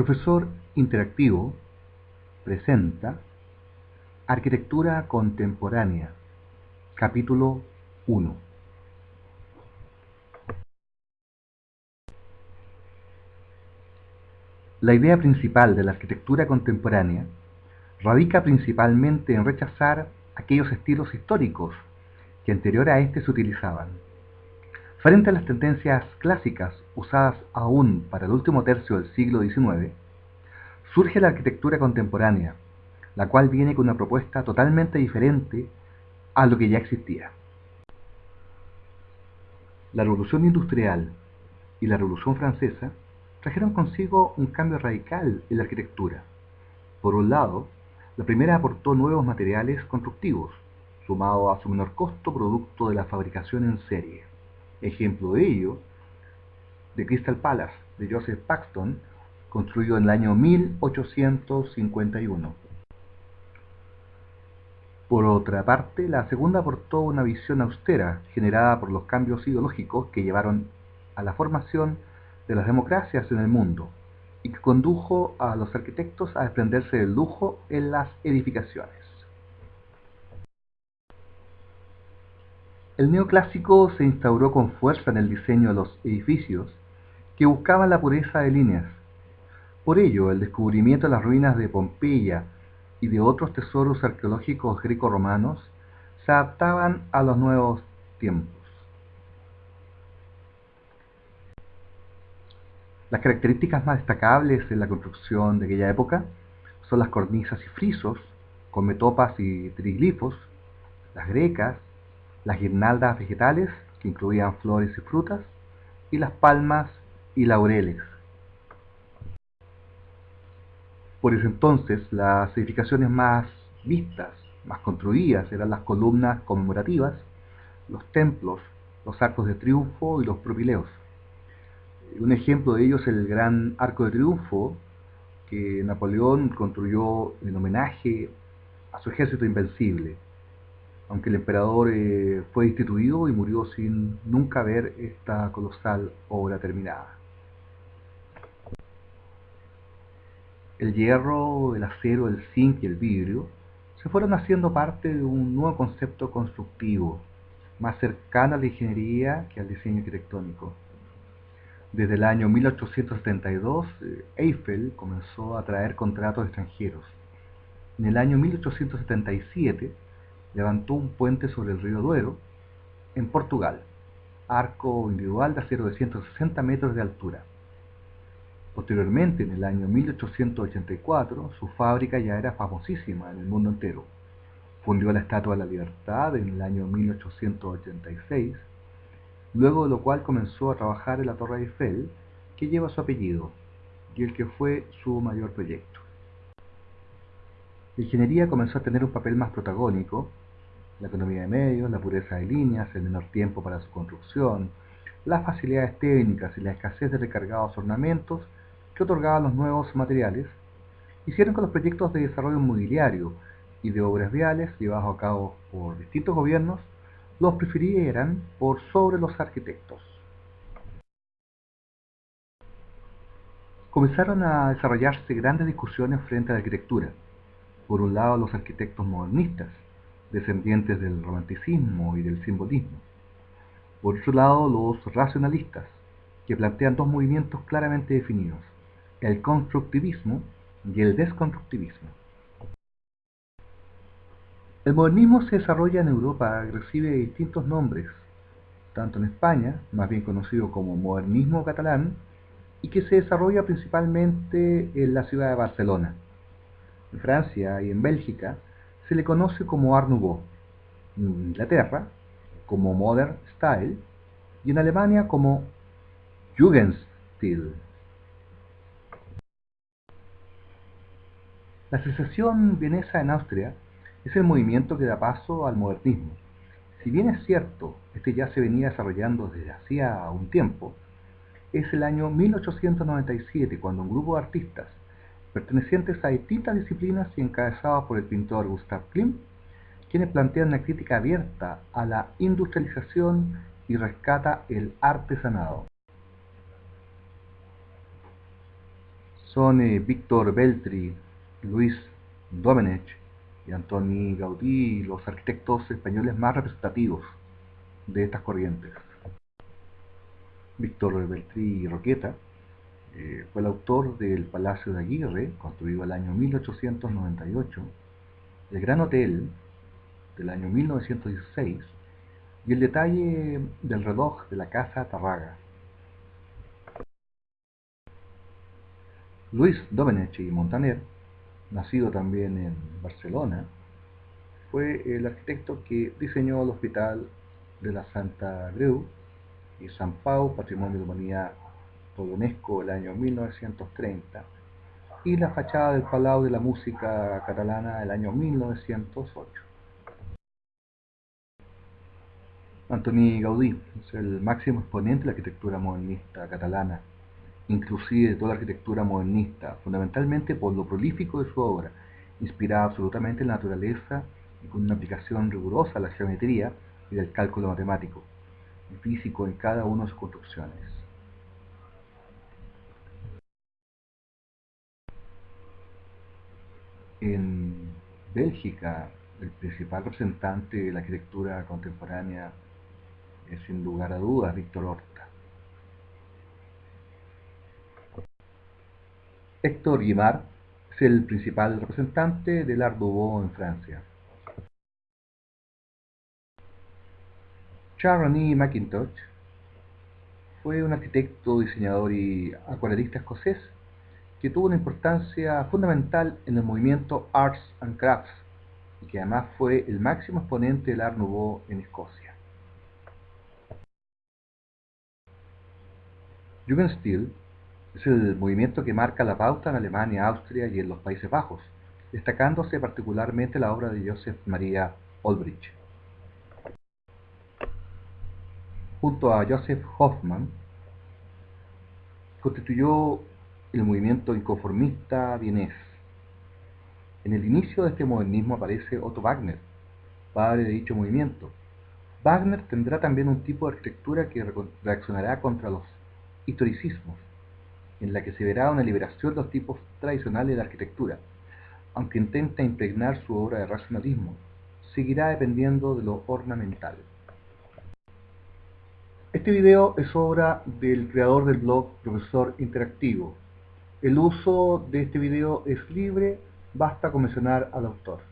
Profesor Interactivo presenta Arquitectura Contemporánea, capítulo 1. La idea principal de la arquitectura contemporánea radica principalmente en rechazar aquellos estilos históricos que anterior a este se utilizaban. Frente a las tendencias clásicas usadas aún para el último tercio del siglo XIX, surge la arquitectura contemporánea, la cual viene con una propuesta totalmente diferente a lo que ya existía. La Revolución Industrial y la Revolución Francesa trajeron consigo un cambio radical en la arquitectura. Por un lado, la primera aportó nuevos materiales constructivos, sumado a su menor costo producto de la fabricación en serie. Ejemplo de ello, The Crystal Palace de Joseph Paxton, construido en el año 1851. Por otra parte, la segunda aportó una visión austera generada por los cambios ideológicos que llevaron a la formación de las democracias en el mundo y que condujo a los arquitectos a desprenderse del lujo en las edificaciones. El neoclásico se instauró con fuerza en el diseño de los edificios que buscaban la pureza de líneas. Por ello, el descubrimiento de las ruinas de Pompeya y de otros tesoros arqueológicos greco-romanos se adaptaban a los nuevos tiempos. Las características más destacables en la construcción de aquella época son las cornisas y frisos con metopas y triglifos, las grecas, las guirnaldas vegetales que incluían flores y frutas, y las palmas y laureles. Por ese entonces, las edificaciones más vistas, más construidas, eran las columnas conmemorativas, los templos, los arcos de triunfo y los propileos. Un ejemplo de ello es el gran arco de triunfo que Napoleón construyó en homenaje a su ejército invencible, aunque el emperador eh, fue destituido y murió sin nunca ver esta colosal obra terminada. el hierro, el acero, el zinc y el vidrio se fueron haciendo parte de un nuevo concepto constructivo, más cercano a la ingeniería que al diseño arquitectónico. Desde el año 1872, eh, Eiffel comenzó a traer contratos extranjeros. En el año 1877 levantó un puente sobre el río Duero, en Portugal, arco individual de acero de 160 metros de altura. Posteriormente, en el año 1884, su fábrica ya era famosísima en el mundo entero. Fundió la Estatua de la Libertad en el año 1886, luego de lo cual comenzó a trabajar en la Torre Eiffel, que lleva su apellido, y el que fue su mayor proyecto. La ingeniería comenzó a tener un papel más protagónico, la economía de medios, la pureza de líneas, el menor tiempo para su construcción, las facilidades técnicas y la escasez de recargados ornamentos que otorgaban los nuevos materiales, hicieron que los proyectos de desarrollo inmobiliario y de obras viales llevados a cabo por distintos gobiernos los prefirieran por sobre los arquitectos. Comenzaron a desarrollarse grandes discusiones frente a la arquitectura. Por un lado los arquitectos modernistas, descendientes del romanticismo y del simbolismo. Por otro lado los racionalistas, que plantean dos movimientos claramente definidos, el constructivismo y el desconstructivismo. El modernismo se desarrolla en Europa y recibe distintos nombres, tanto en España, más bien conocido como modernismo catalán, y que se desarrolla principalmente en la ciudad de Barcelona. En Francia y en Bélgica se le conoce como Art Nouveau, en Inglaterra como Modern Style y en Alemania como Jugendstil. La Asociación Vienesa en Austria es el movimiento que da paso al modernismo. Si bien es cierto, este ya se venía desarrollando desde hacía un tiempo, es el año 1897 cuando un grupo de artistas pertenecientes a distintas disciplinas y encabezados por el pintor Gustav Klimt, quienes plantean una crítica abierta a la industrialización y rescata el artesanado. son eh, Víctor Beltri, Luis Domenech y Antoni Gaudí los arquitectos españoles más representativos de estas corrientes. Víctor Beltri Roqueta eh, fue el autor del Palacio de Aguirre, construido el año 1898, el Gran Hotel del año 1916 y el detalle del reloj de la Casa Tarraga. Luis Domenech y Montaner, nacido también en Barcelona, fue el arquitecto que diseñó el Hospital de la Santa Creu y San Pau, Patrimonio de la Humanidad por UNESCO el año 1930, y la fachada del Palau de la Música Catalana el año 1908. Antoni Gaudí es el máximo exponente de la arquitectura modernista catalana, inclusive de toda la arquitectura modernista, fundamentalmente por lo prolífico de su obra, inspirada absolutamente en la naturaleza y con una aplicación rigurosa a la geometría y del cálculo matemático y físico en cada una de sus construcciones. En Bélgica, el principal representante de la arquitectura contemporánea es sin lugar a dudas Víctor Horta. Héctor Guimard es el principal representante del Art Nouveau en Francia. Charlie McIntosh fue un arquitecto, diseñador y acuarelista escocés que tuvo una importancia fundamental en el movimiento Arts and Crafts y que además fue el máximo exponente del Art Nouveau en Escocia. Jugendstil es el movimiento que marca la pauta en Alemania, Austria y en los Países Bajos, destacándose particularmente la obra de Joseph Maria Olbrich. junto a Joseph Hoffman, constituyó el movimiento inconformista vienés. En el inicio de este modernismo aparece Otto Wagner, padre de dicho movimiento. Wagner tendrá también un tipo de arquitectura que reaccionará contra los historicismos, en la que se verá una liberación de los tipos tradicionales de la arquitectura, aunque intenta impregnar su obra de racionalismo, seguirá dependiendo de lo ornamental. Este video es obra del creador del blog Profesor Interactivo. El uso de este video es libre, basta con mencionar al autor.